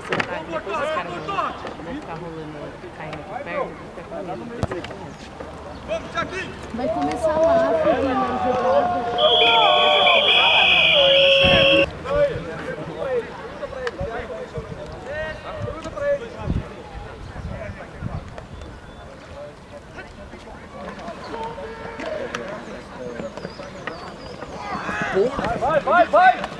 esse ataque, depois os caras vão, ficar rolando, caindo aqui perto, fica com medo. Vai começar lá, filha. Vai, vai, vai!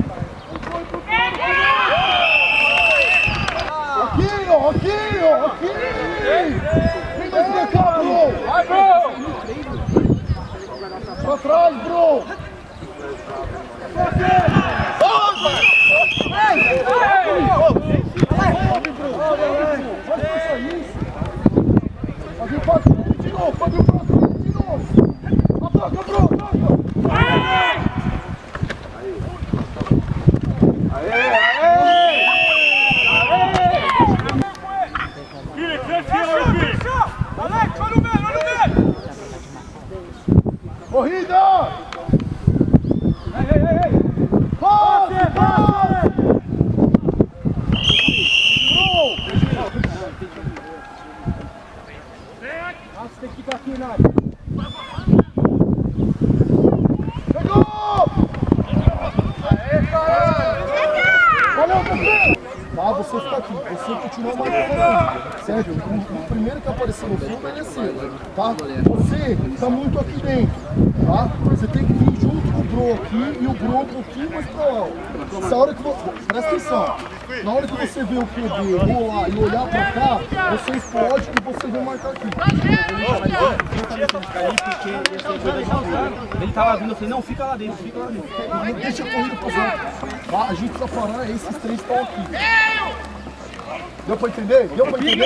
Tá, você fica aqui, você continua marcando certo? O, primeiro que aparecer no fundo é seu, tá? Você tá muito aqui dentro, tá? Você tem que vir junto com o Bro aqui e o Bro um pouquinho mais pra lá. Essa hora que você... Presta atenção, na hora que você vê o QB rolar e olhar pra cá, você explode e você vem marcar aqui. Ele tava vindo, eu falei, não, fica lá dentro, fica lá dentro. Não deixa a corrida pros outros. Tá? A gente precisa parar esses três estão aqui. Deu pra entender? Deu pra entender?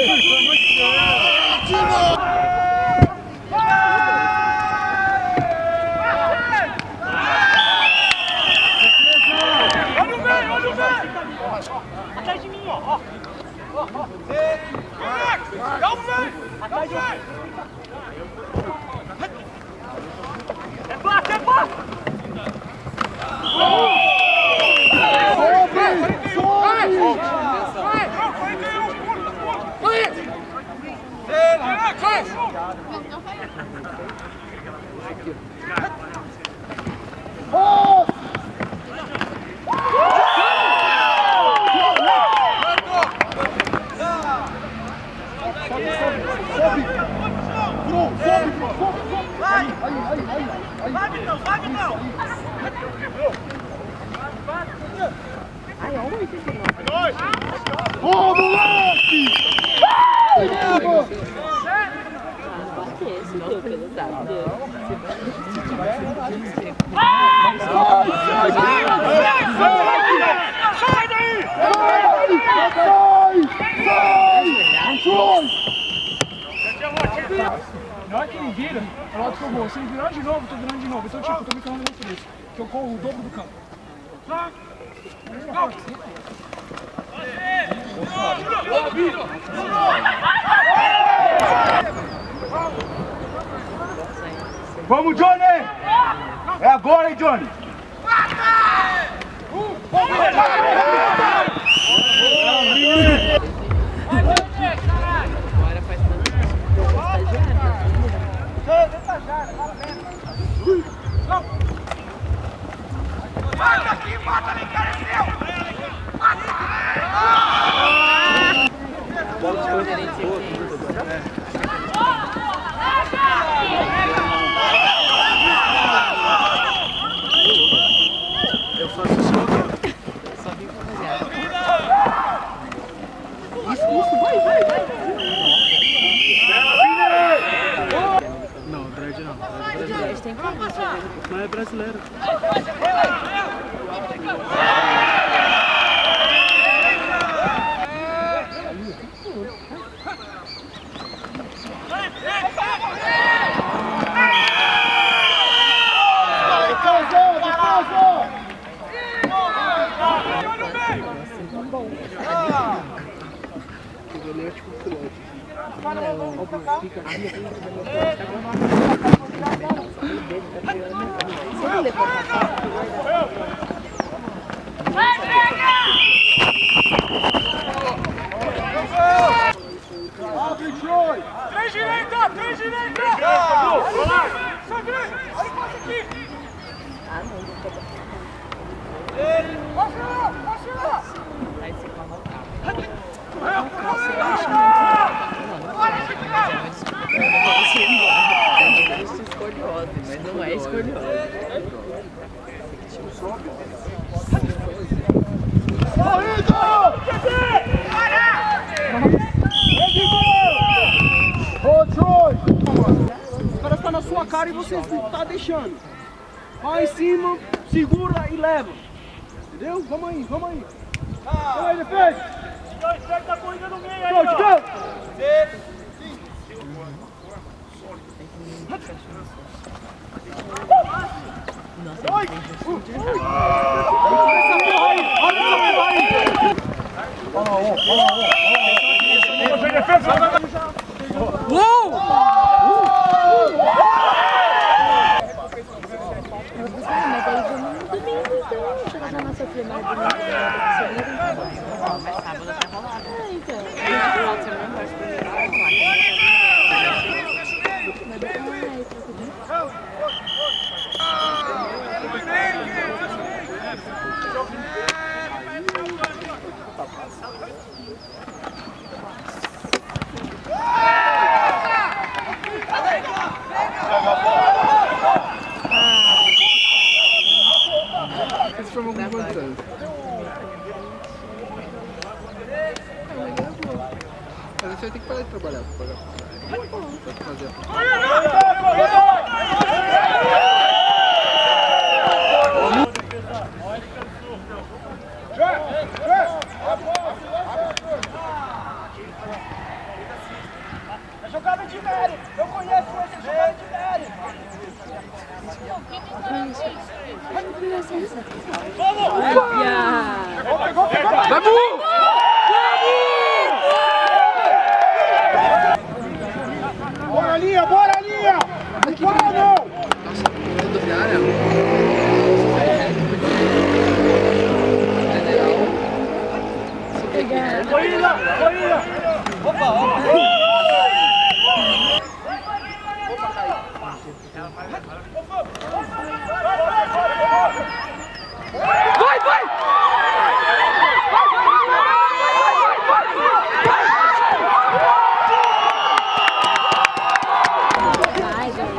Olha o meio, olha o meio! Atrás de mim, ó! ó. Atrás de mim! É passe, é passe! Cześć! Ai, olha o 89. Ô, moleque! Não dá. Sai daí! Sai! Sai! Sai! Na hora que ele vira, é lado que eu vou. Se ele virar de novo, eu tô virando de novo. Então, tipo, eu tô brincando muito por isso. Que eu corro o dobro do campo. Vamos, Johnny! É agora, hein, Johnny? Agora faz tanto tempo que eu sou estagiário. Bata aqui, bata ali, cara, é seu! Só vim pra fazer. Isso, isso, vai, vai, vai. Não, dread não. Eles têm que fazer. Mas é brasileiro. Três direita, três direita! Vai lá! Sobe! Olha o passe aqui! Passa lá, passa lá! Aí você coloca. Isso é escoliose, mas não é escoliose. Ô, Troy! O cara tá na sua cara e você não tá deixando. Vai em cima, segura e leva. Entendeu? Vamos aí, vamos aí. Vamos aí, defende. Dois, três, tá corrida no meio aí, ó! go. Mas aí vamos Mas sábado até rolar. É, então. No final de semana, acho que primeiro vai rolar. Mas depois vai troca de Esse foi algum quantos anos? Mas você vai ter que parar de trabalhar pra pagar. Tem que fazer. É jogada de Nery! Eu conheço essa jogada de Nery! Bora, linha, bora, linha! Para, não! Rodoviária? Corrida! Corrida! Opa, opa!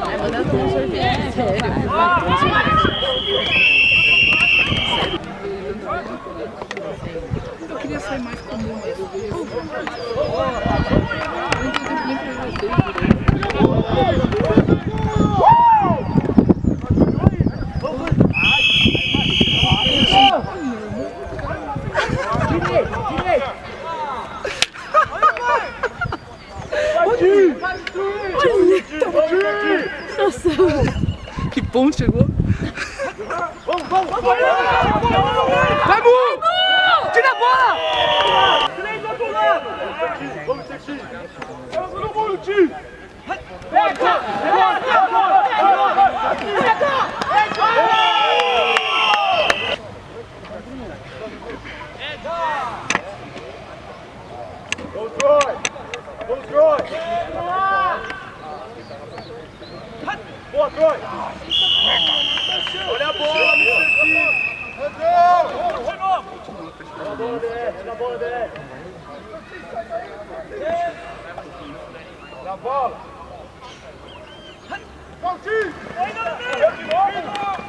Vai mandar um sorvete. Sério. Eu queria sair mais comum, mas eu vejo. Eu não tenho tempo nem pra vocês direito. Que ponto chegou? Vamos, vamos, vamos! Vai, Mu! Tira a bola! Três do outro lado! Vamos, Titi! Vamos todo mundo, Ti! Pega! Vamos, Troy! Vamos, Troy! Boa, Troy! Olha a bola, Mr. De novo! Na bola, DR, na bola, DR. Na bola. Valtinho! Ainda no meio! de novo!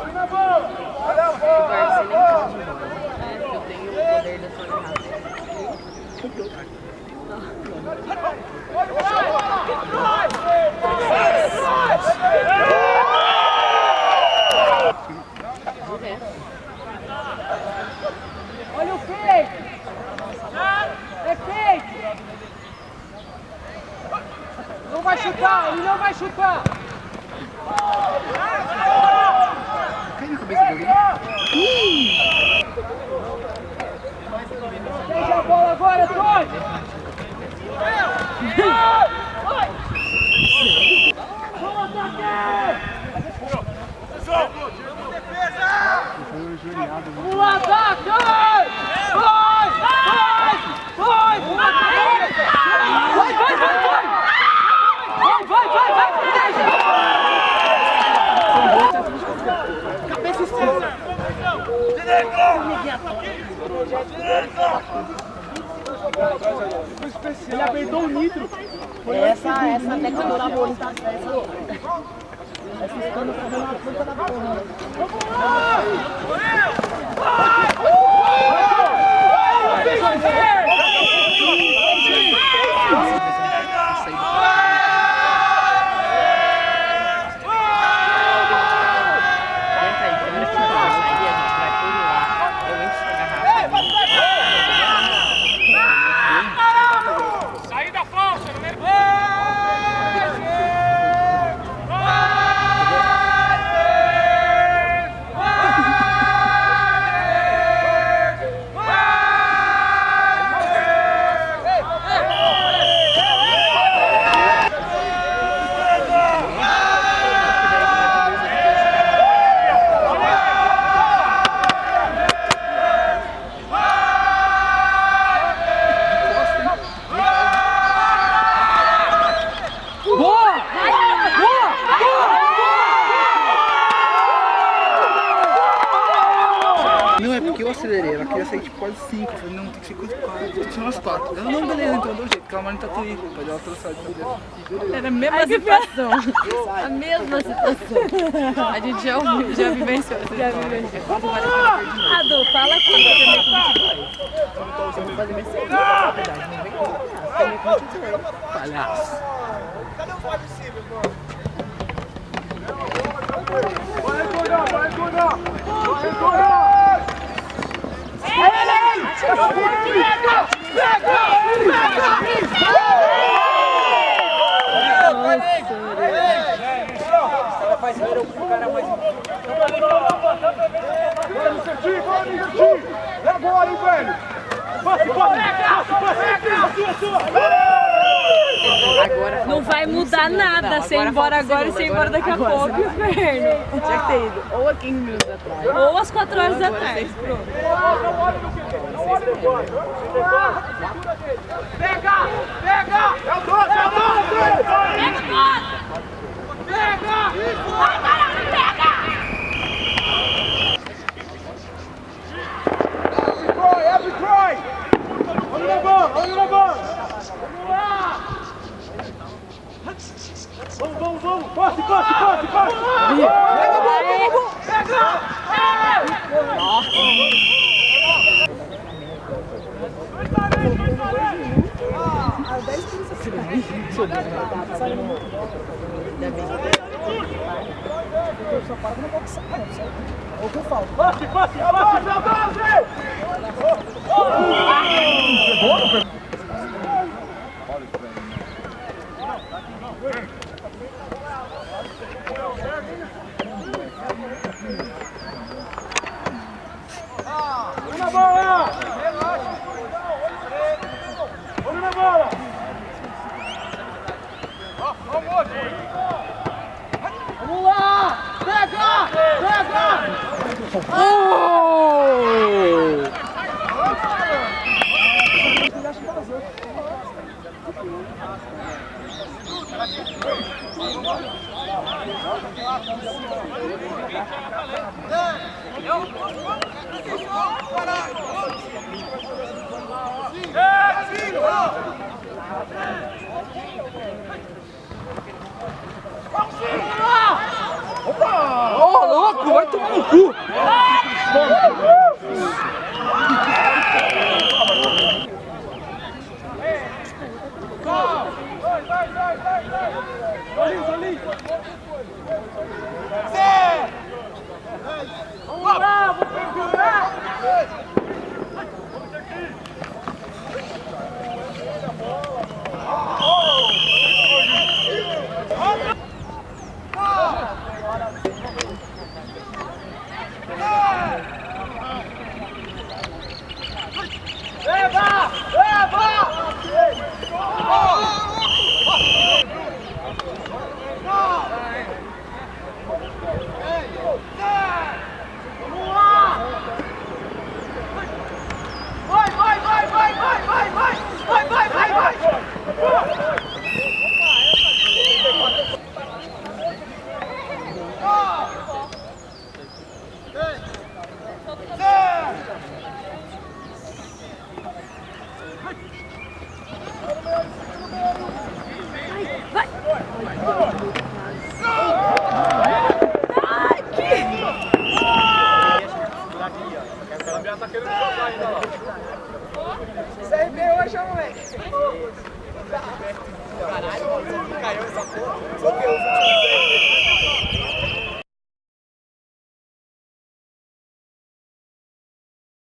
Olha a bola! Olha a bola! Eu tenho o poder da sua garrafa. Não vai chutar, ele não vai chutar. Cai na cabeça dele. Deixa a bola agora, Tony. Vamos ataque! Vamos lá, ataque! Vai! Vai! Vai! Vai! Vai, vai, vai, vai! Vai, vai, vai, vai! Cabeça esquerda! Ele apertou o nitro. Essa, essa técnica da bola tá Tenta aí, primeiro que vai sair, a gente vai por lá. Eu encho essa garrafa. Saída falsa, número Não, é porque eu acelerei, ela queria sair tipo quase 5. Eu falei, não, tem que ser quase 4, tem que ser umas 4. Ela, não, beleza, então deu jeito, porque ela tá tudo pode ela trouxer de beleza. Era a mesma situação. A mesma situação. A gente já, ouviu, já vivenciou essa já vivenciou. É. Adu, fala aqui. Eu vou fazer minha segunda, na verdade. Não vem com palhaço. Com. Cadê os wide receivers, mano? Vai, Gordão, vai, Gordão. Vai, Vamos, vamos, agora, não vai mudar nada se ir embora agora e se ir embora daqui a pouco, inferno. Tinha que ter ido ou a 15 minutos atrás. Ou às 4 horas da tarde. Pega! Pega! É o 12, é o 12! Pega o 12! Passe, passe, passe, passe. Olha na bola! Olha na bola! Vamos lá! Pega! Pega! Ô, louco, vai